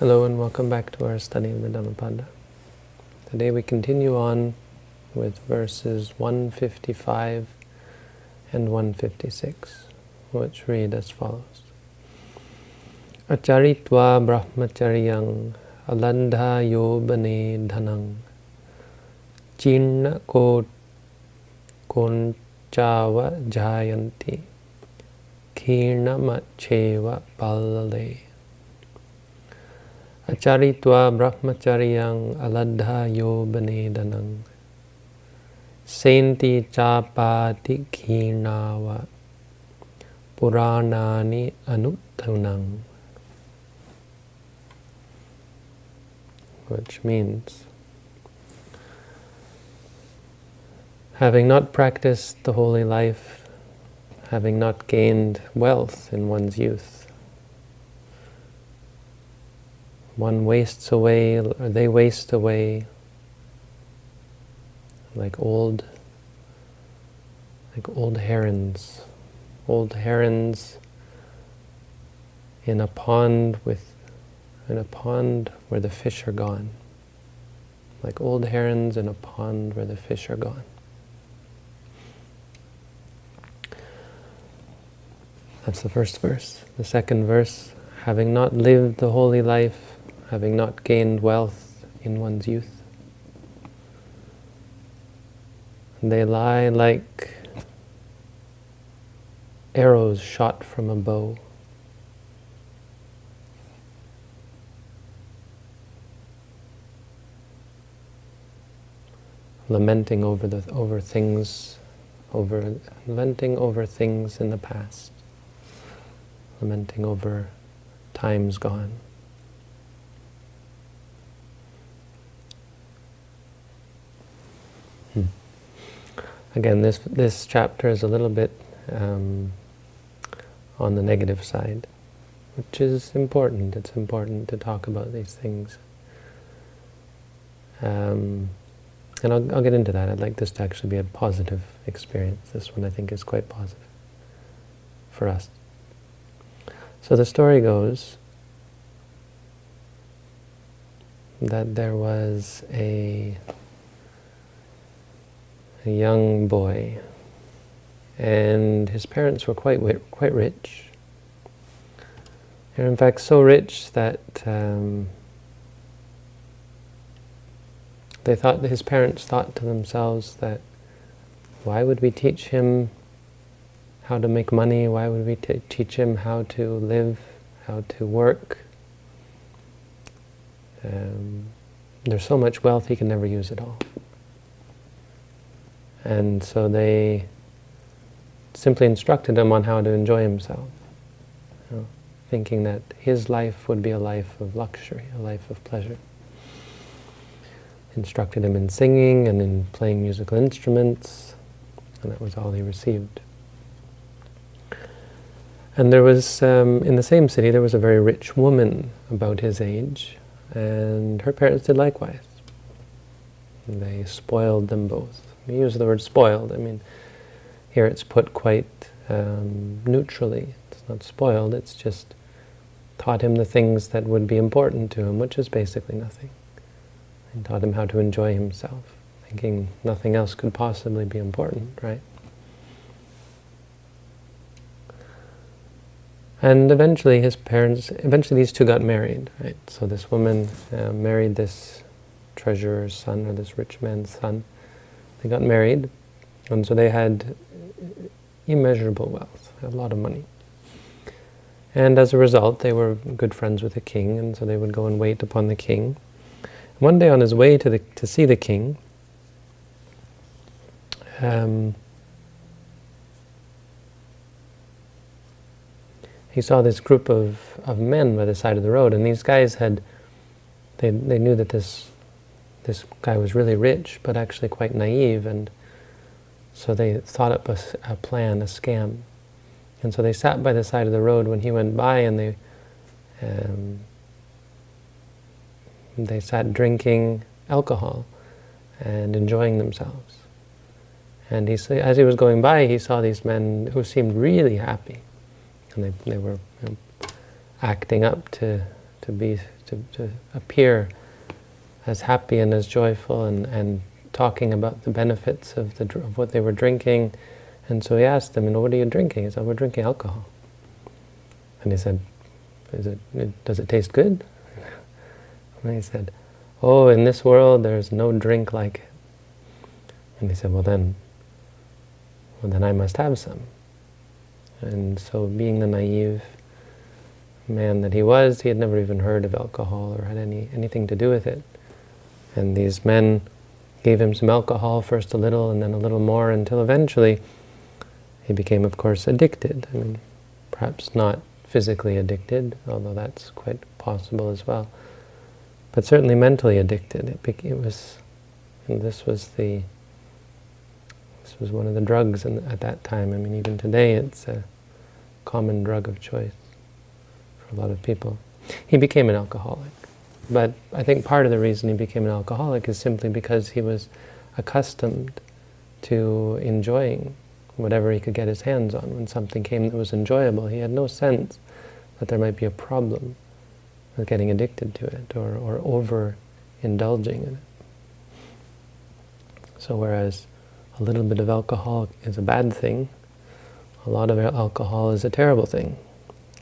Hello and welcome back to our study of the Dhammapada. Today we continue on with verses 155 and 156, which read as follows. Acharitva brahmacharyang alandha yobane dhanang chirna ko konchava jayanti kirna macheva palale Acharitva brahmacharyang aladha yobanedanang Senti chapati khirnava Puranani anuttanang Which means having not practiced the holy life, having not gained wealth in one's youth, one wastes away, or they waste away like old, like old herons, old herons in a pond with, in a pond where the fish are gone, like old herons in a pond where the fish are gone. That's the first verse. The second verse, having not lived the holy life, having not gained wealth in one's youth. They lie like arrows shot from a bow. lamenting over the over things, over lamenting over things in the past, lamenting over times gone. Again, this, this chapter is a little bit um, on the negative side, which is important. It's important to talk about these things. Um, and I'll, I'll get into that. I'd like this to actually be a positive experience. This one I think is quite positive for us. So the story goes that there was a a young boy, and his parents were quite quite rich. They're in fact so rich that um, they thought his parents thought to themselves that why would we teach him how to make money? Why would we teach him how to live, how to work? Um, there's so much wealth he can never use it all. And so they simply instructed him on how to enjoy himself, you know, thinking that his life would be a life of luxury, a life of pleasure. Instructed him in singing and in playing musical instruments, and that was all he received. And there was, um, in the same city, there was a very rich woman about his age, and her parents did likewise. They spoiled them both. We use the word spoiled. I mean, here it's put quite um, neutrally. It's not spoiled, it's just taught him the things that would be important to him, which is basically nothing. And taught him how to enjoy himself, thinking nothing else could possibly be important, right? And eventually his parents, eventually these two got married, right? So this woman uh, married this treasurer's son, or this rich man's son, they got married, and so they had immeasurable wealth, a lot of money. And as a result, they were good friends with the king, and so they would go and wait upon the king. One day on his way to, the, to see the king, um, he saw this group of, of men by the side of the road, and these guys had, they, they knew that this this guy was really rich, but actually quite naive, and so they thought up a, a, plan, a scam. And so they sat by the side of the road when he went by, and they um, they sat drinking alcohol and enjoying themselves. And he, as he was going by, he saw these men who seemed really happy, and they, they were you know, acting up to to be to, to appear as happy and as joyful and, and talking about the benefits of, the, of what they were drinking. And so he asked them, you know, what are you drinking? He said, we're drinking alcohol. And he said, Is it, does it taste good? And he said, oh, in this world there's no drink like it. And he said, well then, well then I must have some. And so being the naive man that he was, he had never even heard of alcohol or had any anything to do with it. And these men gave him some alcohol, first a little and then a little more, until eventually he became, of course, addicted. I mean, perhaps not physically addicted, although that's quite possible as well, but certainly mentally addicted. It, it was, and this was the, this was one of the drugs in, at that time. I mean, even today it's a common drug of choice for a lot of people. He became an alcoholic. But I think part of the reason he became an alcoholic is simply because he was accustomed to enjoying whatever he could get his hands on. When something came that was enjoyable, he had no sense that there might be a problem with getting addicted to it or, or over-indulging in it. So whereas a little bit of alcohol is a bad thing, a lot of alcohol is a terrible thing.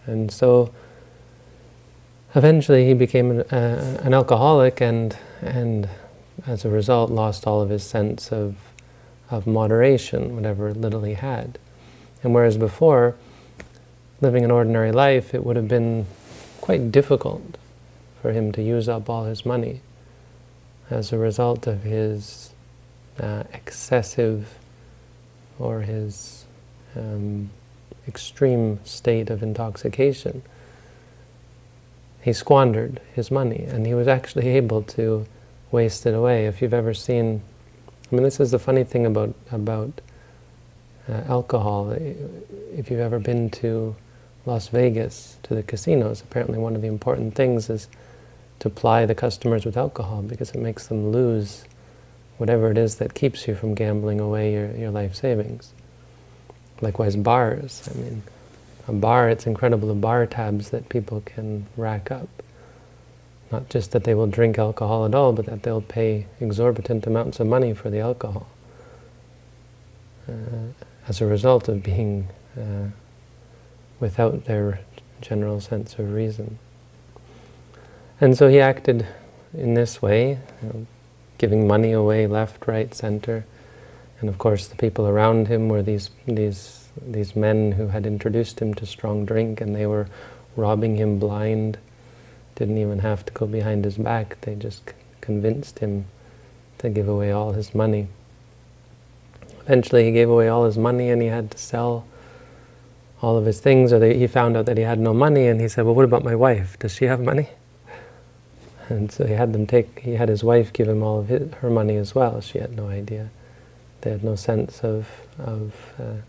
And so eventually he became an, uh, an alcoholic and, and as a result lost all of his sense of, of moderation, whatever little he had. And whereas before, living an ordinary life, it would have been quite difficult for him to use up all his money as a result of his uh, excessive or his um, extreme state of intoxication he squandered his money, and he was actually able to waste it away. If you've ever seen, I mean, this is the funny thing about about uh, alcohol. If you've ever been to Las Vegas, to the casinos, apparently one of the important things is to ply the customers with alcohol because it makes them lose whatever it is that keeps you from gambling away your, your life savings. Likewise, bars. I mean, a bar, it's incredible the bar tabs that people can rack up. Not just that they will drink alcohol at all, but that they'll pay exorbitant amounts of money for the alcohol uh, as a result of being uh, without their general sense of reason. And so he acted in this way, you know, giving money away left, right, center. And of course the people around him were these, these these men who had introduced him to strong drink and they were robbing him blind, didn't even have to go behind his back, they just convinced him to give away all his money. Eventually he gave away all his money and he had to sell all of his things, or they, he found out that he had no money, and he said, well, what about my wife? Does she have money? And so he had them take, he had his wife give him all of his, her money as well. She had no idea. They had no sense of, of uh,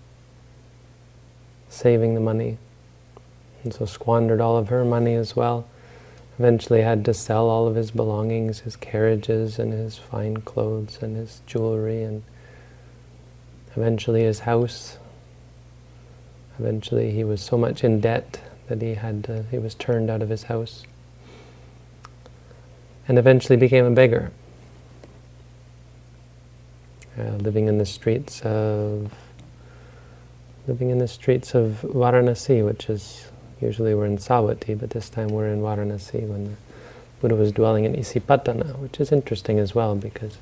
saving the money. And so squandered all of her money as well. Eventually had to sell all of his belongings, his carriages and his fine clothes and his jewelry and eventually his house. Eventually he was so much in debt that he had to, he was turned out of his house. And eventually became a beggar. Uh, living in the streets of living in the streets of Varanasi, which is, usually we're in Savatthi, but this time we're in Varanasi when the Buddha was dwelling in Isipatana, which is interesting as well because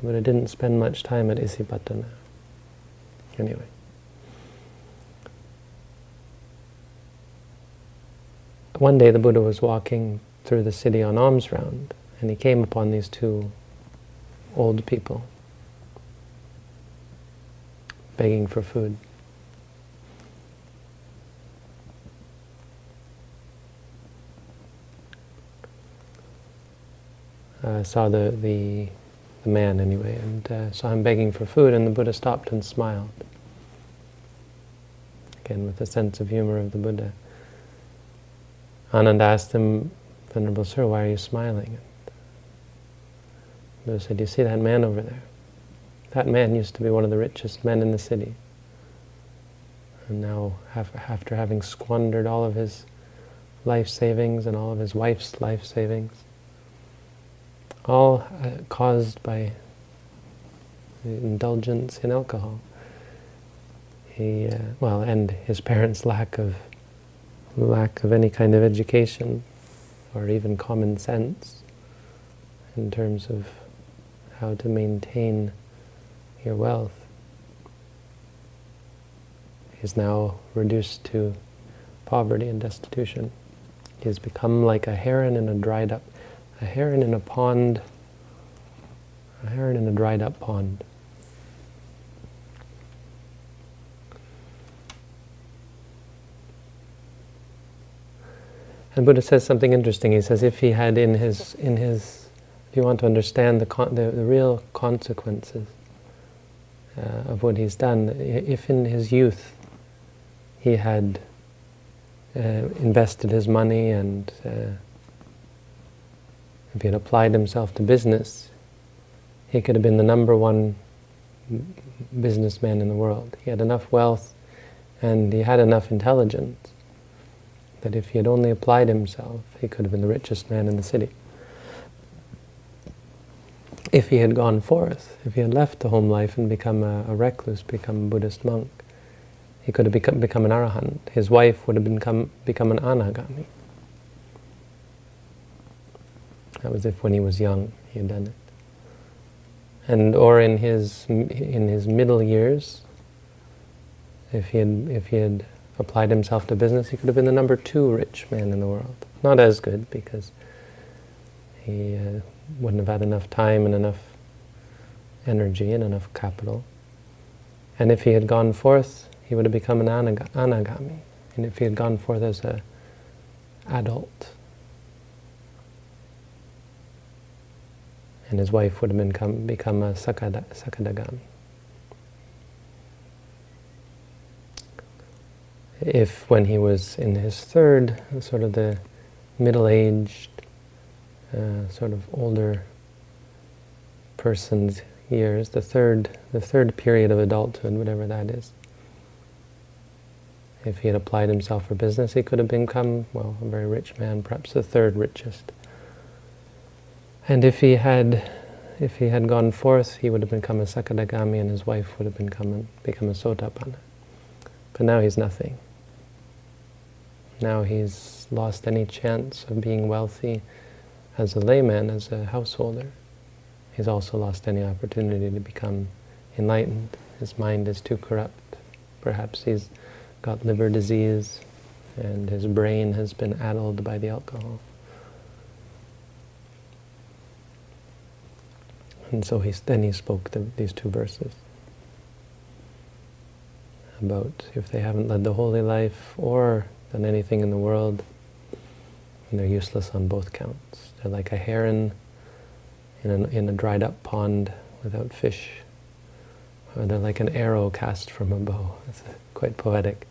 the Buddha didn't spend much time at Isipatana. Anyway. One day the Buddha was walking through the city on alms round, and he came upon these two old people begging for food. Uh, saw the, the, the, man anyway, and uh, saw him begging for food, and the Buddha stopped and smiled. Again, with the sense of humor of the Buddha. Ananda asked him, Venerable Sir, why are you smiling? The Buddha said, you see that man over there? That man used to be one of the richest men in the city. And now, after having squandered all of his life savings and all of his wife's life savings, all uh, caused by indulgence in alcohol. He, uh, well, and his parents' lack of lack of any kind of education or even common sense in terms of how to maintain your wealth is now reduced to poverty and destitution. He has become like a heron in a dried up, a heron in a pond, a heron in a dried up pond. And Buddha says something interesting. He says if he had in his, in his if you want to understand the, the, the, real consequences uh, of what he's done, if in his youth he had uh, invested his money and uh, if he had applied himself to business, he could have been the number one businessman in the world. He had enough wealth and he had enough intelligence that if he had only applied himself, he could have been the richest man in the city. If he had gone forth, if he had left the home life and become a, a recluse, become a Buddhist monk, he could have become, become an arahant. His wife would have become, become an anagami. That was if when he was young he had done it. And or in his in his middle years, if he had if he had applied himself to business, he could have been the number two rich man in the world. Not as good because he uh, wouldn't have had enough time and enough energy and enough capital. And if he had gone forth, he would have become an anagami. And if he had gone forth as an adult, and his wife would have become, become a sakada, if when he was in his third, sort of the middle-aged, uh, sort of older person's years, the third, the third period of adulthood, whatever that is. If he had applied himself for business, he could have become, well, a very rich man, perhaps the third richest. And if he had, if he had gone forth, he would have become a Sakadagami and his wife would have become become a Sotapanna. But now he's nothing. Now he's lost any chance of being wealthy as a layman, as a householder. He's also lost any opportunity to become enlightened. His mind is too corrupt. Perhaps he's got liver disease and his brain has been addled by the alcohol. And so he, then he spoke the, these two verses about if they haven't led the holy life or done anything in the world, and they're useless on both counts. They're like a heron in, an, in a dried up pond without fish. Or they're like an arrow cast from a bow. It's quite poetic.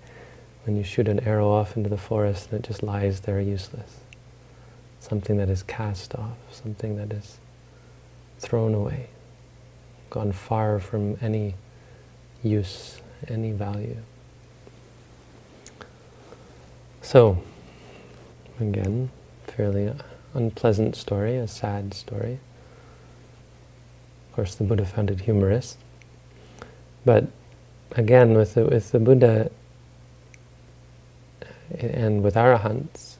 When you shoot an arrow off into the forest and it just lies there useless. Something that is cast off, something that is thrown away, gone far from any use, any value. So, again, fairly unpleasant story, a sad story. Of course, the Buddha found it humorous. But again, with the, with the Buddha and with arahants,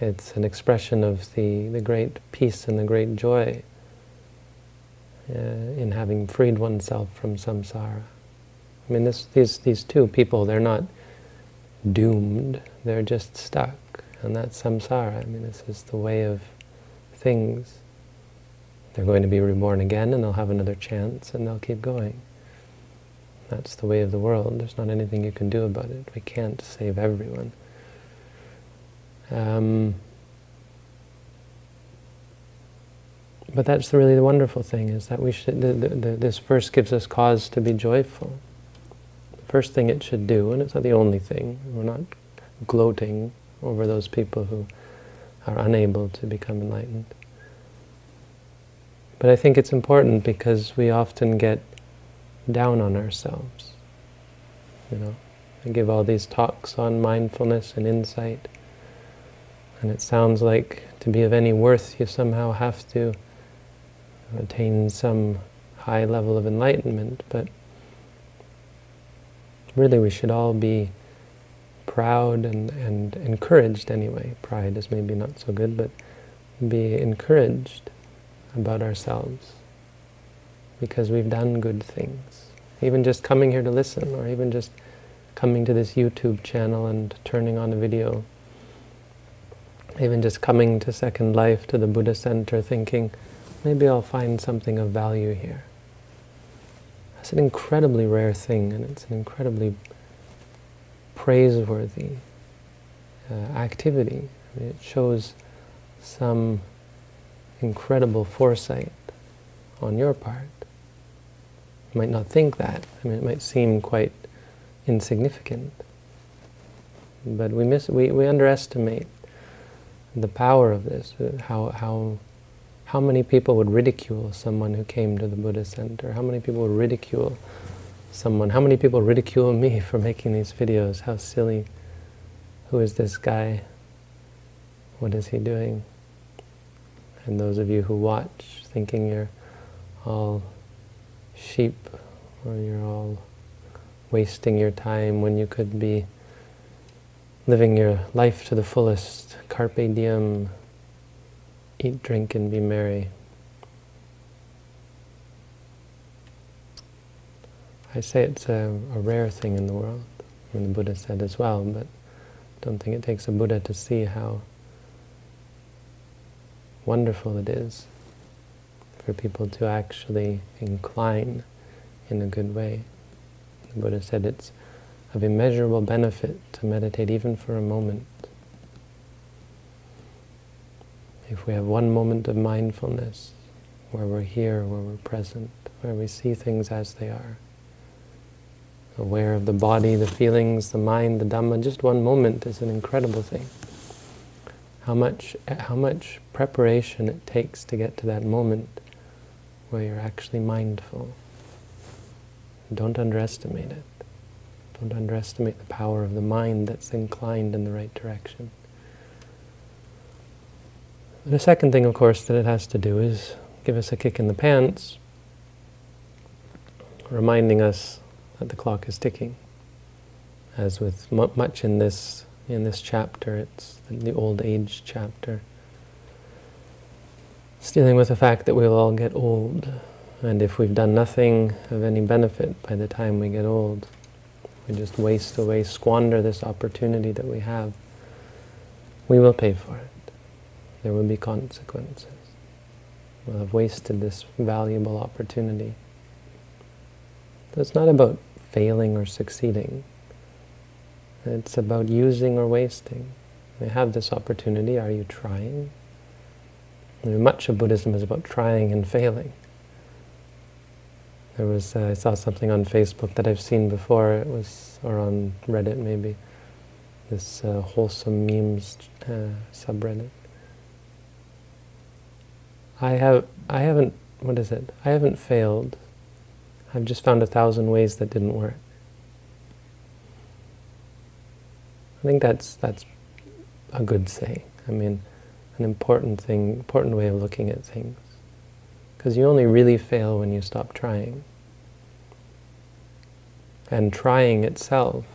it's an expression of the, the great peace and the great joy uh, in having freed oneself from samsara. I mean, this, these, these two people, they're not doomed, they're just stuck. And that's samsara. I mean, this is the way of things. They're going to be reborn again and they'll have another chance and they'll keep going. That's the way of the world. There's not anything you can do about it. We can't save everyone. Um, but that's really the wonderful thing, is that we should, the, the, the, this verse gives us cause to be joyful The first thing it should do, and it's not the only thing, we're not gloating over those people who are unable to become enlightened. But I think it's important because we often get down on ourselves. You know, I give all these talks on mindfulness and insight, and it sounds like to be of any worth, you somehow have to attain some high level of enlightenment, but really we should all be proud and, and encouraged anyway. Pride is maybe not so good, but be encouraged about ourselves because we've done good things. Even just coming here to listen, or even just coming to this YouTube channel and turning on a video. Even just coming to Second Life, to the Buddha Center, thinking, maybe I'll find something of value here. That's an incredibly rare thing, and it's an incredibly praiseworthy uh, activity. I mean, it shows some incredible foresight on your part. You might not think that. I mean, it might seem quite insignificant. But we, miss, we, we underestimate the power of this, uh, how, how, how many people would ridicule someone who came to the Buddha Center? How many people would ridicule someone? How many people ridicule me for making these videos? How silly. Who is this guy? What is he doing? And those of you who watch, thinking you're all sheep, or you're all wasting your time when you could be living your life to the fullest, carpe diem, eat, drink, and be merry. I say it's a, a rare thing in the world, and the Buddha said as well, but I don't think it takes a Buddha to see how wonderful it is for people to actually incline in a good way. The Buddha said it's of immeasurable benefit to meditate even for a moment. If we have one moment of mindfulness, where we're here, where we're present, where we see things as they are, aware of the body, the feelings, the mind, the Dhamma, just one moment is an incredible thing. How much, how much preparation it takes to get to that moment where you're actually mindful. Don't underestimate it. Don't underestimate the power of the mind that's inclined in the right direction. The second thing, of course, that it has to do is give us a kick in the pants, reminding us that the clock is ticking. As with much in this in this chapter, it's the old age chapter. It's dealing with the fact that we'll all get old, and if we've done nothing of any benefit by the time we get old, we just waste away, squander this opportunity that we have, we will pay for it. There will be consequences. We'll have wasted this valuable opportunity. So it's not about failing or succeeding. It's about using or wasting. We have this opportunity, are you trying? much of Buddhism is about trying and failing. There was, uh, I saw something on Facebook that I've seen before, it was, or on Reddit maybe, this uh, wholesome memes uh, subreddit. I have, I haven't, what is it? I haven't failed. I've just found a thousand ways that didn't work. I think that's that's a good saying. I mean, an important thing, important way of looking at things. Because you only really fail when you stop trying. And trying itself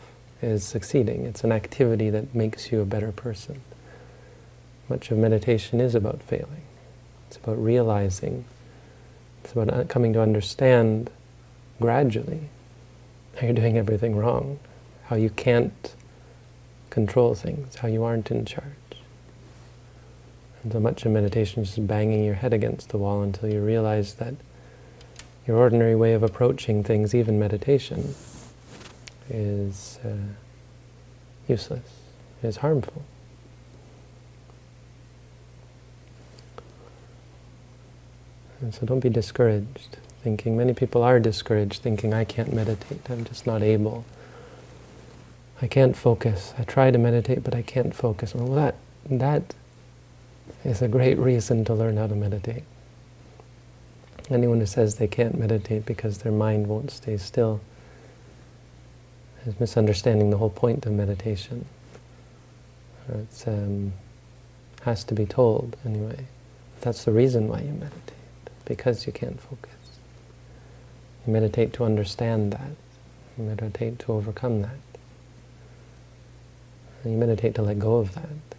is succeeding. It's an activity that makes you a better person. Much of meditation is about failing. It's about realizing. It's about uh, coming to understand gradually how you're doing everything wrong, how you can't control things, how you aren't in charge. So much of meditation is just banging your head against the wall until you realize that your ordinary way of approaching things, even meditation, is uh, useless, is harmful. And so don't be discouraged, thinking, many people are discouraged, thinking, I can't meditate, I'm just not able. I can't focus. I try to meditate, but I can't focus. Well, that, that is a great reason to learn how to meditate. Anyone who says they can't meditate because their mind won't stay still is misunderstanding the whole point of meditation. It um, has to be told anyway. That's the reason why you meditate, because you can't focus. You meditate to understand that. You meditate to overcome that. And you meditate to let go of that.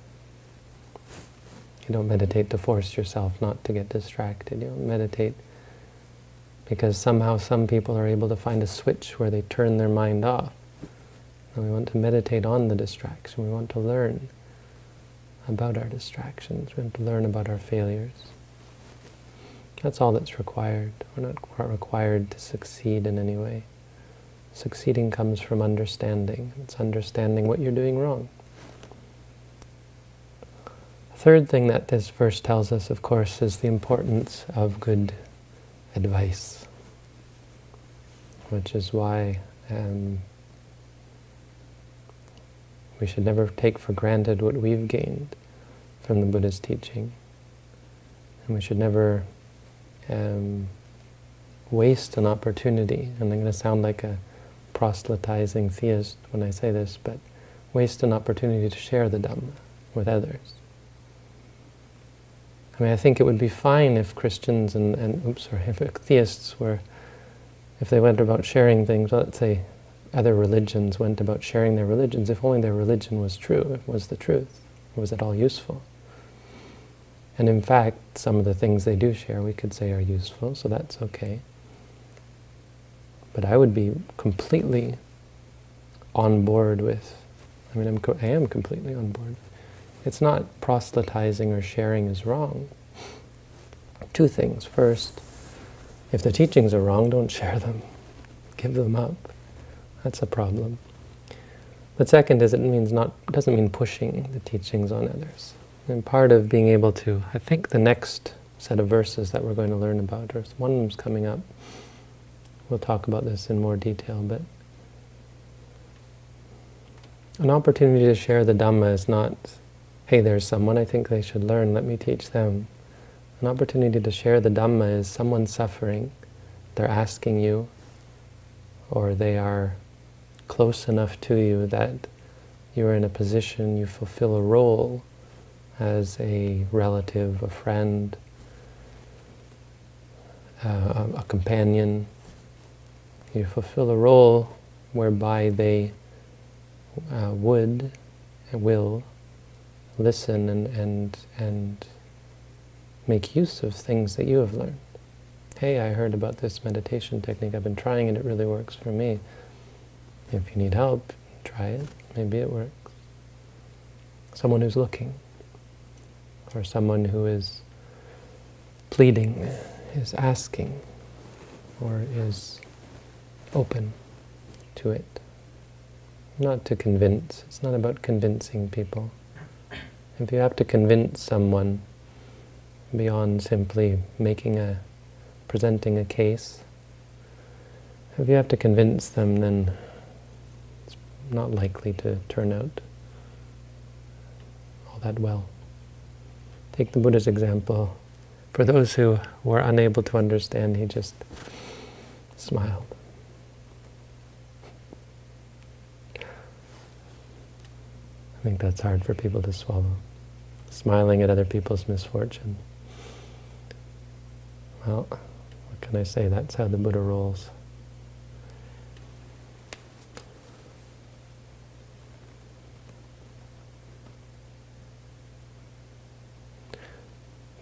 You don't meditate to force yourself not to get distracted. You meditate because somehow some people are able to find a switch where they turn their mind off. And we want to meditate on the distraction. We want to learn about our distractions. We want to learn about our failures. That's all that's required. We're not required to succeed in any way. Succeeding comes from understanding. It's understanding what you're doing wrong. Third thing that this verse tells us, of course, is the importance of good advice, which is why um, we should never take for granted what we've gained from the Buddha's teaching. And we should never um, waste an opportunity. And I'm going to sound like a proselytizing theist when I say this, but waste an opportunity to share the Dhamma with others. I mean, I think it would be fine if Christians and, and oops, sorry, if theists were, if they went about sharing things, let's say other religions went about sharing their religions, if only their religion was true, it was the truth, was it all useful? And in fact, some of the things they do share we could say are useful, so that's okay. But I would be completely on board with, I mean, I'm, I am completely on board. It's not proselytizing or sharing is wrong. Two things. First, if the teachings are wrong, don't share them. Give them up. That's a problem. But second is it means not doesn't mean pushing the teachings on others. And part of being able to, I think the next set of verses that we're going to learn about, or one of them's coming up, we'll talk about this in more detail, but an opportunity to share the Dhamma is not, hey, there's someone I think they should learn, let me teach them. An opportunity to share the Dhamma is someone suffering, they're asking you, or they are close enough to you that you're in a position, you fulfill a role as a relative, a friend, uh, a companion. You fulfill a role whereby they uh, would and will listen and, and, and make use of things that you have learned. Hey, I heard about this meditation technique. I've been trying it. It really works for me. If you need help, try it. Maybe it works. Someone who's looking or someone who is pleading, is asking, or is open to it. Not to convince. It's not about convincing people. If you have to convince someone beyond simply making a, presenting a case, if you have to convince them, then it's not likely to turn out all that well. Take the Buddha's example. For those who were unable to understand, he just smiled. I think that's hard for people to swallow. Smiling at other people's misfortune. Well, what can I say? That's how the Buddha rolls.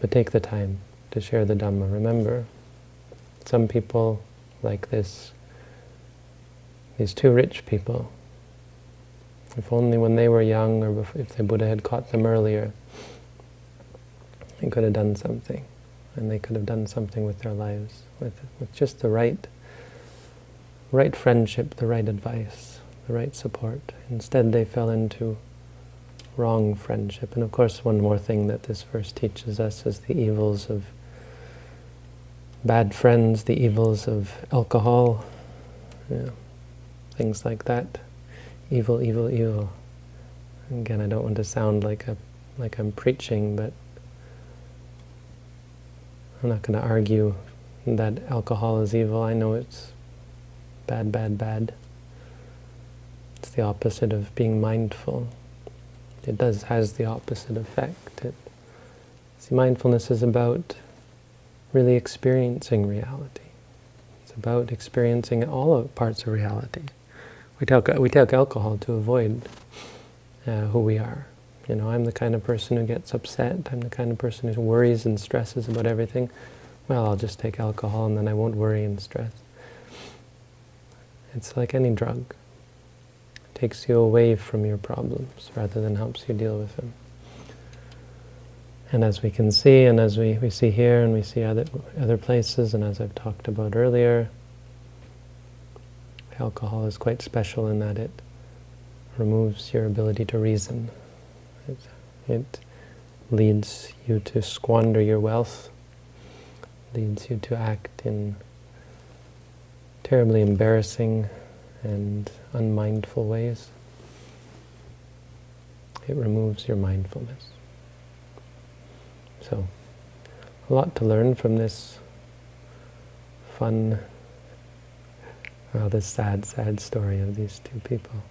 But take the time to share the Dhamma. Remember, some people like this, these two rich people, if only when they were young or if the Buddha had caught them earlier, they could have done something. And they could have done something with their lives, with, with just the right, right friendship, the right advice, the right support. Instead they fell into wrong friendship. And of course, one more thing that this verse teaches us is the evils of bad friends, the evils of alcohol, things like that. Evil, evil, evil. Again, I don't want to sound like a like I'm preaching, but I'm not going to argue that alcohol is evil. I know it's bad, bad, bad. It's the opposite of being mindful. It does has the opposite effect. It, see, mindfulness is about really experiencing reality. It's about experiencing all of parts of reality. We take, we take alcohol to avoid uh, who we are. You know, I'm the kind of person who gets upset. I'm the kind of person who worries and stresses about everything. Well, I'll just take alcohol and then I won't worry and stress. It's like any drug. It takes you away from your problems rather than helps you deal with them. And as we can see, and as we, we see here, and we see other, other places, and as I've talked about earlier, alcohol is quite special in that it removes your ability to reason. It, it leads you to squander your wealth, leads you to act in terribly embarrassing and unmindful ways. It removes your mindfulness. So, a lot to learn from this fun, this sad, sad story of these two people.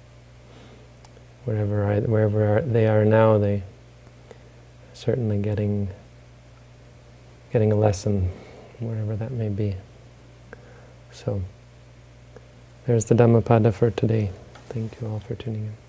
Wherever, I, wherever they are now, they are certainly getting getting a lesson, wherever that may be. So, there's the Dhammapada for today. Thank you all for tuning in.